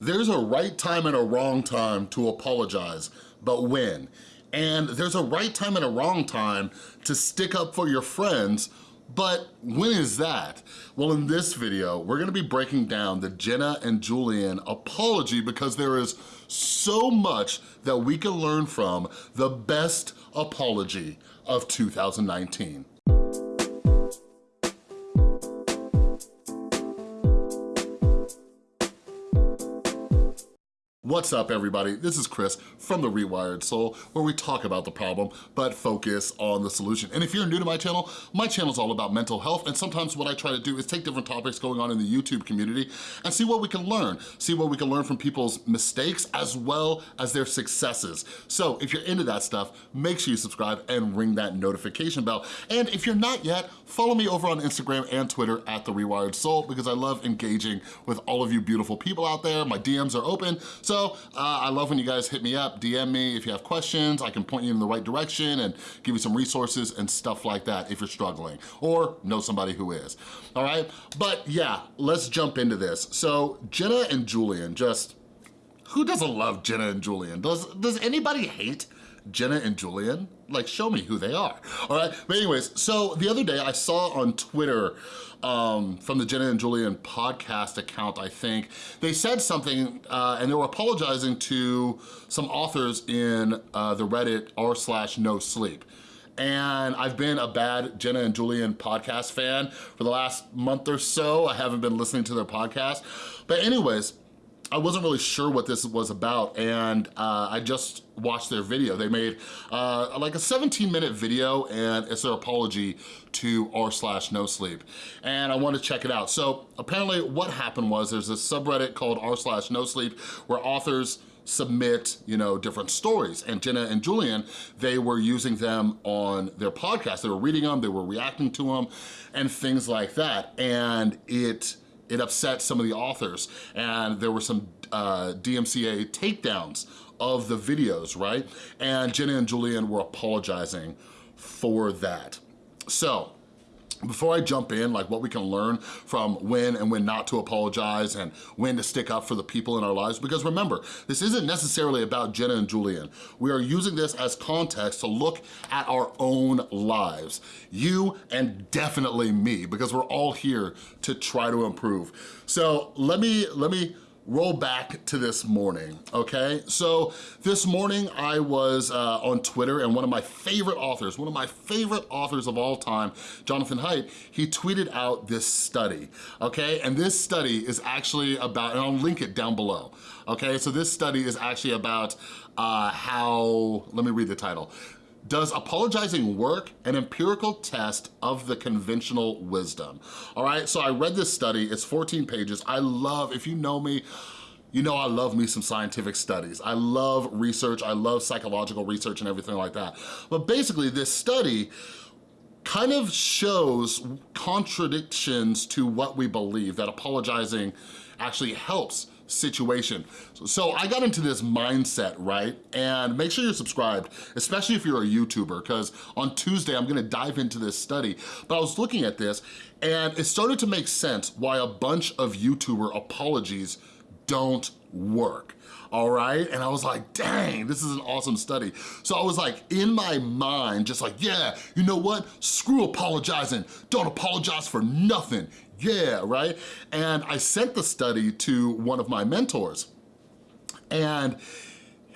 There's a right time and a wrong time to apologize, but when? And there's a right time and a wrong time to stick up for your friends, but when is that? Well, in this video, we're gonna be breaking down the Jenna and Julian apology because there is so much that we can learn from the best apology of 2019. What's up everybody? This is Chris from The Rewired Soul where we talk about the problem but focus on the solution. And if you're new to my channel, my channel is all about mental health and sometimes what I try to do is take different topics going on in the YouTube community and see what we can learn. See what we can learn from people's mistakes as well as their successes. So if you're into that stuff, make sure you subscribe and ring that notification bell. And if you're not yet, follow me over on Instagram and Twitter at The Rewired Soul because I love engaging with all of you beautiful people out there. My DMs are open, so uh, I love when you guys hit me up, DM me if you have questions. I can point you in the right direction and give you some resources and stuff like that if you're struggling or know somebody who is, all right? But yeah, let's jump into this. So Jenna and Julian just, who doesn't love Jenna and Julian? Does, does anybody hate Jenna and Julian? Like, show me who they are, all right? But anyways, so the other day I saw on Twitter um, from the Jenna and Julian podcast account, I think, they said something uh, and they were apologizing to some authors in uh, the Reddit r slash no sleep and I've been a bad Jenna and Julian podcast fan for the last month or so. I haven't been listening to their podcast. But anyways, I wasn't really sure what this was about and uh, I just watched their video. They made uh, like a 17 minute video and it's their apology to r slash no sleep. And I wanted to check it out. So apparently what happened was there's a subreddit called r slash no sleep where authors submit, you know, different stories. And Jenna and Julian, they were using them on their podcast. They were reading them, they were reacting to them and things like that. And it, it upset some of the authors and there were some uh, DMCA takedowns of the videos, right? And Jenna and Julian were apologizing for that. So, before I jump in, like what we can learn from when and when not to apologize and when to stick up for the people in our lives, because remember, this isn't necessarily about Jenna and Julian. We are using this as context to look at our own lives. You and definitely me, because we're all here to try to improve. So let me, let me, roll back to this morning, okay? So this morning I was uh, on Twitter and one of my favorite authors, one of my favorite authors of all time, Jonathan Haidt, he tweeted out this study, okay? And this study is actually about, and I'll link it down below, okay? So this study is actually about uh, how, let me read the title, does apologizing work? An empirical test of the conventional wisdom. All right, so I read this study, it's 14 pages. I love, if you know me, you know I love me some scientific studies. I love research, I love psychological research and everything like that. But basically this study kind of shows contradictions to what we believe, that apologizing actually helps situation. So I got into this mindset, right? And make sure you're subscribed, especially if you're a YouTuber, because on Tuesday I'm gonna dive into this study. But I was looking at this and it started to make sense why a bunch of YouTuber apologies don't work all right? And I was like, dang, this is an awesome study. So I was like, in my mind, just like, yeah, you know what? Screw apologizing. Don't apologize for nothing yeah, right? And I sent the study to one of my mentors and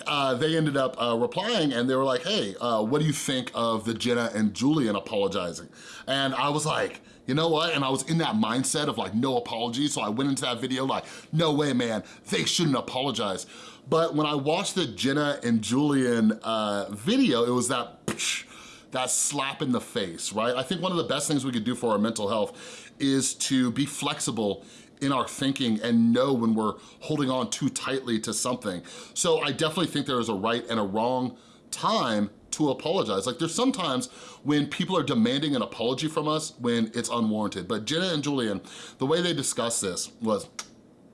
uh, they ended up uh, replying and they were like, hey, uh, what do you think of the Jenna and Julian apologizing? And I was like, you know what? And I was in that mindset of like, no apology. So I went into that video like, no way, man, they shouldn't apologize. But when I watched the Jenna and Julian uh, video, it was that, psh, that slap in the face, right? I think one of the best things we could do for our mental health is to be flexible in our thinking and know when we're holding on too tightly to something. So I definitely think there is a right and a wrong time to apologize. Like there's sometimes when people are demanding an apology from us when it's unwarranted. But Jenna and Julian, the way they discussed this was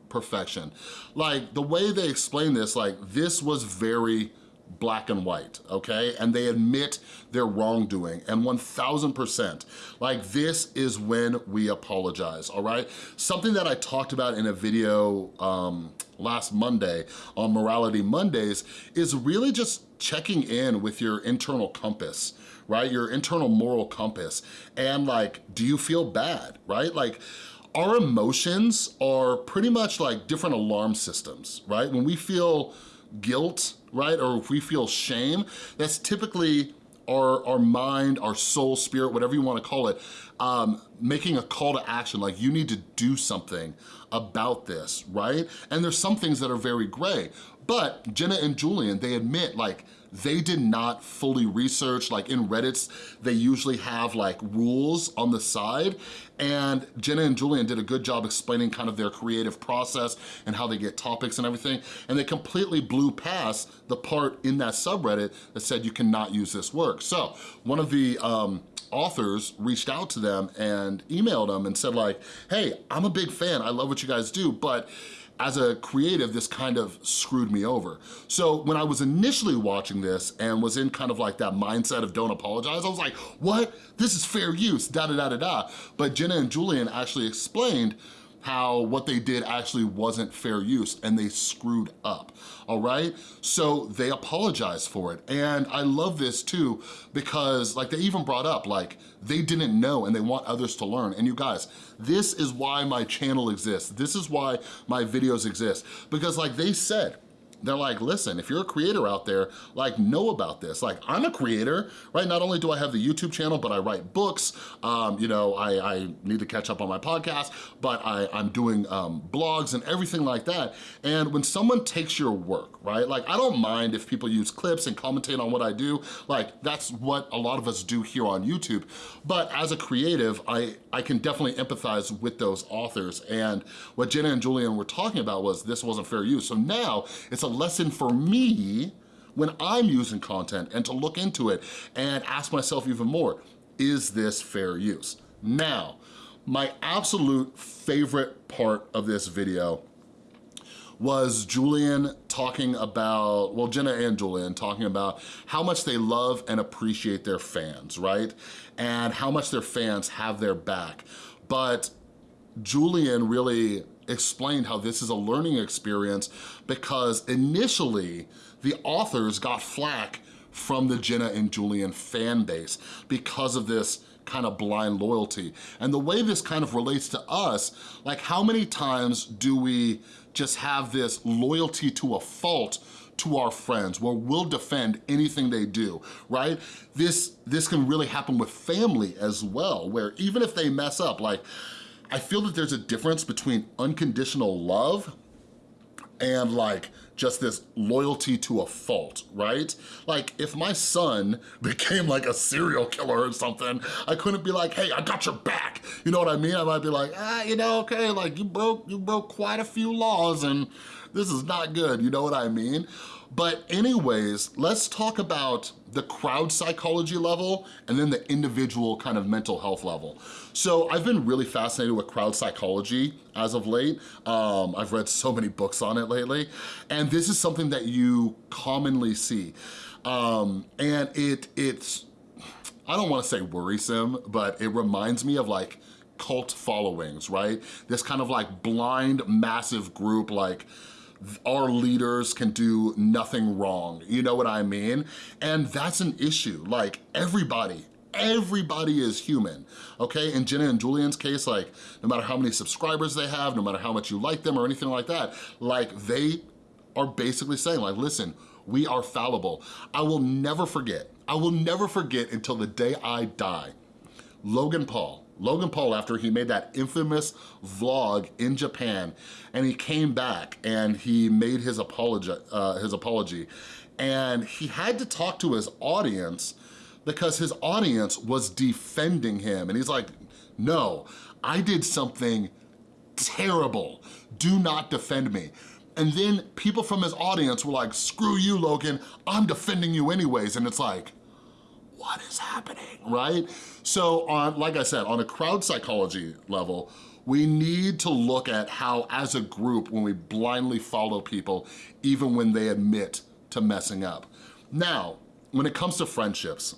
perfection. Like the way they explained this, like this was very black and white, okay? And they admit their wrongdoing, and 1000%. Like this is when we apologize, all right? Something that I talked about in a video um, last Monday on Morality Mondays is really just checking in with your internal compass, right? Your internal moral compass. And like, do you feel bad, right? Like, our emotions are pretty much like different alarm systems, right? When we feel guilt, right, or if we feel shame, that's typically our, our mind, our soul, spirit, whatever you wanna call it, um, making a call to action, like you need to do something about this, right? And there's some things that are very gray, but Jenna and Julian, they admit like, they did not fully research, like in Reddit's, they usually have like rules on the side, and Jenna and Julian did a good job explaining kind of their creative process and how they get topics and everything, and they completely blew past the part in that subreddit that said you cannot use this work. So one of the um, authors reached out to them and emailed them and said like, hey, I'm a big fan, I love what you guys do, but as a creative, this kind of screwed me over. So when I was initially watching this and was in kind of like that mindset of don't apologize, I was like, what? This is fair use, da da da da da. But Jenna and Julian actually explained how what they did actually wasn't fair use and they screwed up, all right? So they apologized for it. And I love this too because like they even brought up like they didn't know and they want others to learn. And you guys, this is why my channel exists. This is why my videos exist because like they said, they're like, listen, if you're a creator out there, like know about this. Like I'm a creator, right? Not only do I have the YouTube channel, but I write books. Um, you know, I, I, need to catch up on my podcast, but I, I'm doing um, blogs and everything like that. And when someone takes your work, right? Like I don't mind if people use clips and commentate on what I do. Like that's what a lot of us do here on YouTube. But as a creative, I, I can definitely empathize with those authors. And what Jenna and Julian were talking about was this wasn't fair use. So now it's a lesson for me when I'm using content and to look into it and ask myself even more, is this fair use? Now, my absolute favorite part of this video was Julian talking about, well, Jenna and Julian talking about how much they love and appreciate their fans, right? And how much their fans have their back. But Julian really explained how this is a learning experience because initially the authors got flack from the Jenna and Julian fan base because of this kind of blind loyalty. And the way this kind of relates to us, like how many times do we just have this loyalty to a fault to our friends where we'll defend anything they do, right? This, this can really happen with family as well, where even if they mess up, like I feel that there's a difference between unconditional love and like just this loyalty to a fault, right? Like if my son became like a serial killer or something, I couldn't be like, hey, I got your back. You know what I mean? I might be like, ah, you know, okay, like you broke, you broke quite a few laws and this is not good, you know what I mean? But anyways, let's talk about the crowd psychology level and then the individual kind of mental health level. So I've been really fascinated with crowd psychology as of late. Um, I've read so many books on it lately. And this is something that you commonly see. Um, and it it's, I don't wanna say worrisome, but it reminds me of like cult followings, right? This kind of like blind, massive group like our leaders can do nothing wrong, you know what I mean? And that's an issue, like everybody, everybody is human, okay? In Jenna and Julian's case, like no matter how many subscribers they have, no matter how much you like them or anything like that, like they are basically saying like, listen, we are fallible. I will never forget, I will never forget until the day I die, Logan Paul, Logan Paul, after he made that infamous vlog in Japan, and he came back and he made his apology, uh, his apology, and he had to talk to his audience because his audience was defending him. And he's like, no, I did something terrible. Do not defend me. And then people from his audience were like, screw you, Logan, I'm defending you anyways. And it's like, what is happening, right? So on, like I said, on a crowd psychology level, we need to look at how as a group, when we blindly follow people, even when they admit to messing up, Now, when it comes to friendships,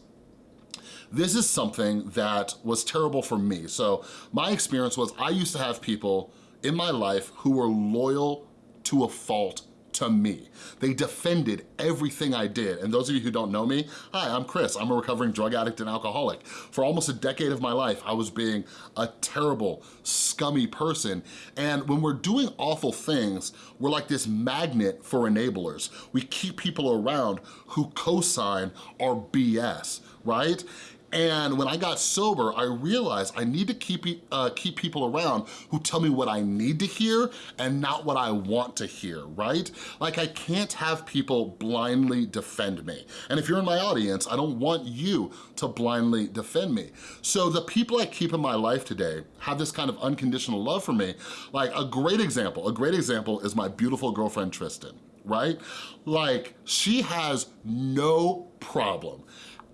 this is something that was terrible for me. So my experience was I used to have people in my life who were loyal to a fault to me. They defended everything I did. And those of you who don't know me, hi, I'm Chris. I'm a recovering drug addict and alcoholic. For almost a decade of my life, I was being a terrible, scummy person. And when we're doing awful things, we're like this magnet for enablers. We keep people around who co-sign our BS, right? And when I got sober, I realized I need to keep, uh, keep people around who tell me what I need to hear and not what I want to hear, right? Like I can't have people blindly defend me. And if you're in my audience, I don't want you to blindly defend me. So the people I keep in my life today have this kind of unconditional love for me. Like a great example, a great example is my beautiful girlfriend, Tristan right? Like, she has no problem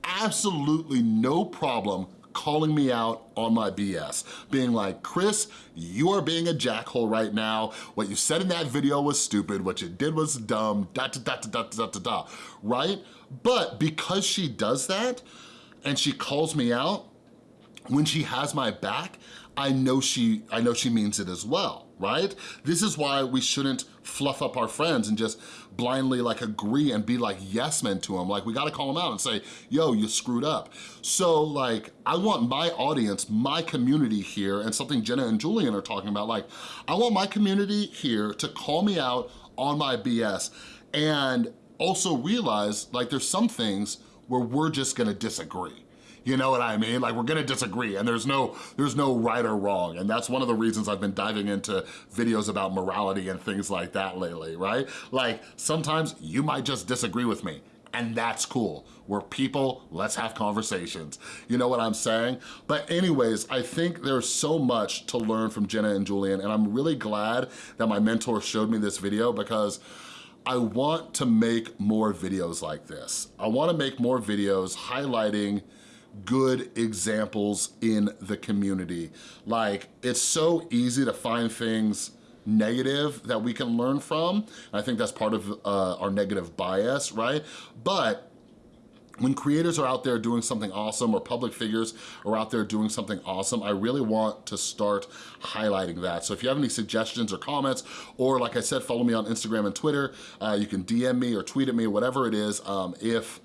absolutely no problem calling me out on my BS, being like, Chris, you are being a jackhole right now. What you said in that video was stupid. What you did was dumb, da da da da da da da, right? But because she does that and she calls me out, when she has my back, I know she, I know she means it as well, right? This is why we shouldn't fluff up our friends and just blindly like agree and be like yes men to them. Like we gotta call them out and say, yo, you screwed up. So like, I want my audience, my community here, and something Jenna and Julian are talking about, like, I want my community here to call me out on my BS and also realize like there's some things where we're just gonna disagree you know what I mean? Like we're gonna disagree and there's no, there's no right or wrong. And that's one of the reasons I've been diving into videos about morality and things like that lately, right? Like sometimes you might just disagree with me and that's cool. We're people, let's have conversations. You know what I'm saying? But anyways, I think there's so much to learn from Jenna and Julian, and I'm really glad that my mentor showed me this video because I want to make more videos like this. I wanna make more videos highlighting good examples in the community. Like, it's so easy to find things negative that we can learn from. I think that's part of uh, our negative bias, right? But when creators are out there doing something awesome or public figures are out there doing something awesome, I really want to start highlighting that. So if you have any suggestions or comments, or like I said, follow me on Instagram and Twitter, uh, you can DM me or tweet at me, whatever it is. Um, if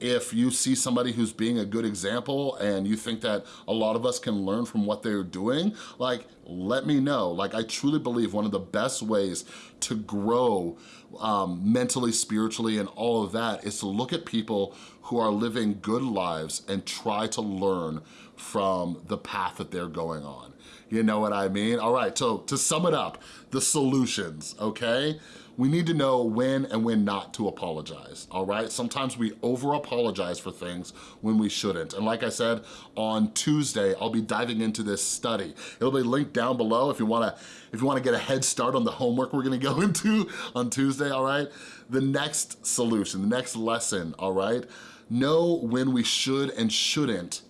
if you see somebody who's being a good example and you think that a lot of us can learn from what they're doing, like, let me know. Like, I truly believe one of the best ways to grow um, mentally, spiritually, and all of that is to look at people who are living good lives and try to learn from the path that they're going on. You know what I mean? All right, so to sum it up, the solutions, okay? We need to know when and when not to apologize, all right? Sometimes we over-apologize for things when we shouldn't. And like I said, on Tuesday, I'll be diving into this study. It'll be linked down below if you wanna, if you wanna get a head start on the homework we're gonna go into on Tuesday, all right? The next solution, the next lesson, all right? Know when we should and shouldn't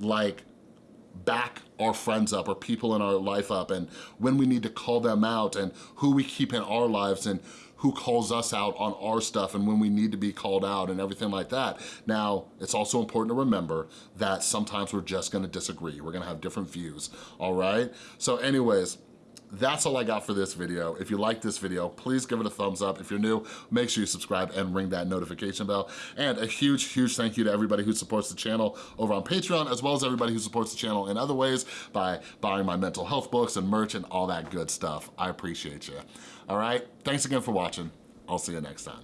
like back our friends up or people in our life up and when we need to call them out and who we keep in our lives and who calls us out on our stuff and when we need to be called out and everything like that. Now, it's also important to remember that sometimes we're just gonna disagree. We're gonna have different views, all right? So anyways, that's all I got for this video. If you like this video, please give it a thumbs up. If you're new, make sure you subscribe and ring that notification bell. And a huge, huge thank you to everybody who supports the channel over on Patreon, as well as everybody who supports the channel in other ways by buying my mental health books and merch and all that good stuff. I appreciate you. All right, thanks again for watching. I'll see you next time.